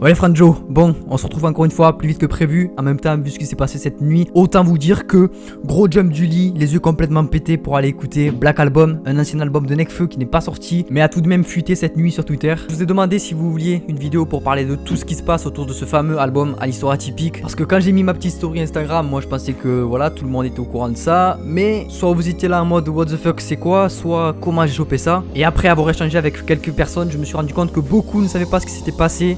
Ouais Franjo, bon, on se retrouve encore une fois plus vite que prévu. En même temps, vu ce qui s'est passé cette nuit, autant vous dire que gros jump du lit, les yeux complètement pétés pour aller écouter Black Album, un ancien album de Nekfeu qui n'est pas sorti, mais a tout de même fuité cette nuit sur Twitter. Je vous ai demandé si vous vouliez une vidéo pour parler de tout ce qui se passe autour de ce fameux album à l'histoire atypique. Parce que quand j'ai mis ma petite story Instagram, moi je pensais que voilà, tout le monde était au courant de ça. Mais soit vous étiez là en mode what the fuck c'est quoi, soit comment j'ai chopé ça? Et après avoir échangé avec quelques personnes, je me suis rendu compte que beaucoup ne savaient pas ce qui s'était passé.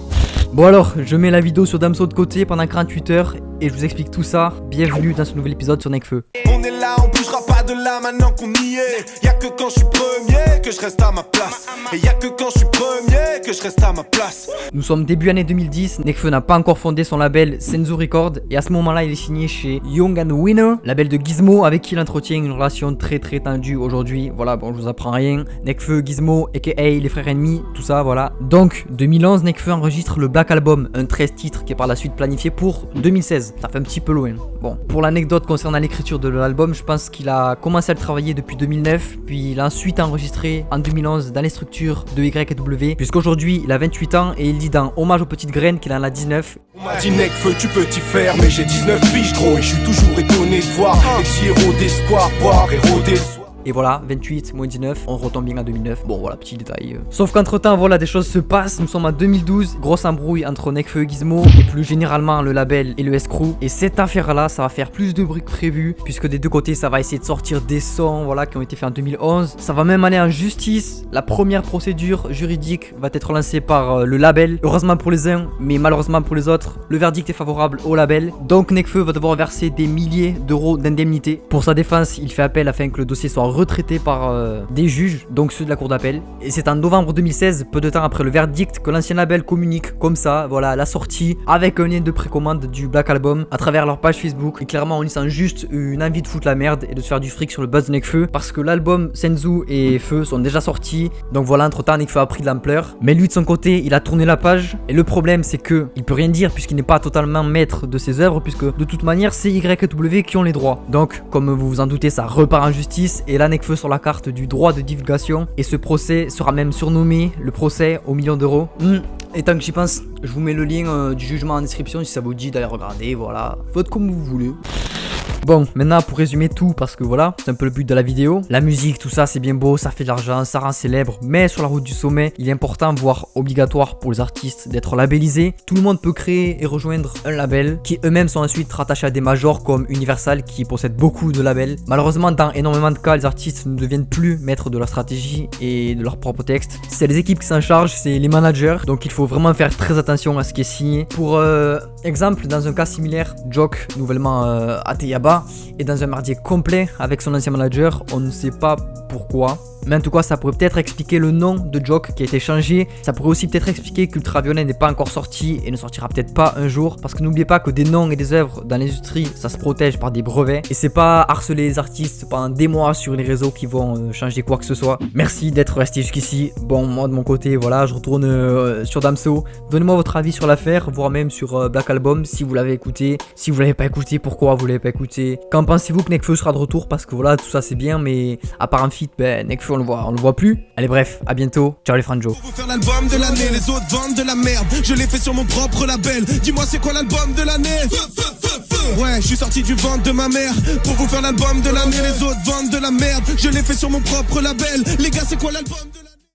Bon alors, je mets la vidéo sur Damso de côté pendant 48 heures et je vous explique tout ça. Bienvenue dans ce nouvel épisode sur Necfeu. On est là, on bougera pas de là maintenant qu'on y est. Y'a que quand je suis premier que je reste à ma place. Et y'a que quand je suis premier je reste à ma place. Nous sommes début année 2010, Nekfeu n'a pas encore fondé son label Senzu Record et à ce moment-là il est signé chez Young and Winner, label de Gizmo avec qui il entretient une relation très très tendue aujourd'hui. Voilà, bon je vous apprends rien. Nekfeu, Gizmo, aka les frères ennemis, tout ça voilà. Donc 2011, Nekfeu enregistre le Black Album, un 13 titres qui est par la suite planifié pour 2016 ça fait un petit peu loin. Bon, pour l'anecdote concernant l'écriture de l'album, je pense qu'il a commencé à le travailler depuis 2009, puis il a ensuite enregistré en 2011 dans les structures de YW, puisqu'aujourd'hui il a 28 ans et il dit dans Hommage aux petites graines qu'il en a 19. On m'a dit mec feu tu peux t'y faire mais j'ai 19 piges gros et je suis toujours étonné de voir les héros d'espoir boire et rôder. Et voilà, 28 moins 19, on retombe bien à 2009. Bon voilà, petit détail. Sauf qu'entre temps, voilà, des choses se passent. Nous sommes en 2012, grosse embrouille entre Nekfeu et Gizmo, et plus généralement le label et le S-Crew. Et cette affaire-là, ça va faire plus de bruit que prévu, puisque des deux côtés, ça va essayer de sortir des sons, voilà, qui ont été faits en 2011. Ça va même aller en justice. La première procédure juridique va être lancée par euh, le label. Heureusement pour les uns, mais malheureusement pour les autres, le verdict est favorable au label. Donc Nekfeu va devoir verser des milliers d'euros d'indemnité. Pour sa défense, il fait appel afin que le dossier soit retraité par euh, des juges, donc ceux de la cour d'appel. Et c'est en novembre 2016, peu de temps après le verdict, que l'ancien label communique comme ça, voilà, la sortie avec un lien de précommande du Black Album à travers leur page Facebook. Et clairement, on y sent juste une envie de foutre la merde et de se faire du fric sur le buzz de Nekfeu parce que l'album Senzu et Feu sont déjà sortis. Donc voilà, entre temps, Nekfeu a pris de l'ampleur. Mais lui, de son côté, il a tourné la page. Et le problème, c'est que il peut rien dire puisqu'il n'est pas totalement maître de ses œuvres, puisque de toute manière, c'est YW qui ont les droits. Donc, comme vous vous en doutez, ça repart en justice. Et là, Nekfeu sur la carte du droit de divulgation. Et ce procès sera même surnommé le procès au million d'euros. Hmm. Et tant que j'y pense, je vous mets le lien euh, du jugement en description si ça vous dit d'aller regarder. Voilà, faites comme vous voulez. Bon, maintenant pour résumer tout, parce que voilà, c'est un peu le but de la vidéo. La musique, tout ça, c'est bien beau, ça fait de l'argent, ça rend célèbre. Mais sur la route du sommet, il est important, voire obligatoire pour les artistes d'être labellisés. Tout le monde peut créer et rejoindre un label, qui eux-mêmes sont ensuite rattachés à des majors comme Universal, qui possèdent beaucoup de labels. Malheureusement, dans énormément de cas, les artistes ne deviennent plus maîtres de leur stratégie et de leur propre texte. C'est les équipes qui s'en chargent, c'est les managers. Donc il faut vraiment faire très attention à ce qui est signé. Pour euh, exemple, dans un cas similaire, Jock, nouvellement euh, à Teyaba, est dans un mardier complet avec son ancien manager. On ne sait pas pourquoi. Mais en tout cas, ça pourrait peut-être expliquer le nom de Jock qui a été changé. Ça pourrait aussi peut-être expliquer qu'Ultraviolet n'est pas encore sorti et ne sortira peut-être pas un jour. Parce que n'oubliez pas que des noms et des œuvres dans l'industrie, ça se protège par des brevets. Et c'est pas harceler les artistes pendant des mois sur les réseaux qui vont euh, changer quoi que ce soit. Merci d'être resté jusqu'ici. Bon, moi de mon côté, voilà, je retourne euh, sur Damso. Donnez-moi votre avis sur l'affaire, voire même sur euh, Black Album si vous l'avez écouté. Si vous l'avez pas écouté, pourquoi vous l'avez pas écouté? Qu'en pensez-vous que Nekfeu sera de retour? Parce que voilà, tout ça c'est bien, mais à part un feat, ben Nekfeu on le voit, on le voit plus. Allez bref, à bientôt. Ciao les franjo. L'album de l'année, les autres vendent de la merde. Je l'ai fait sur mon propre label. Dis-moi c'est quoi l'album de l'année? Ouais, je suis sorti du ventre de ma mère pour vous faire l'album de l'année. Les autres vendent de la merde. Je l'ai fait sur mon propre label. Les gars, c'est quoi l'album de l'année?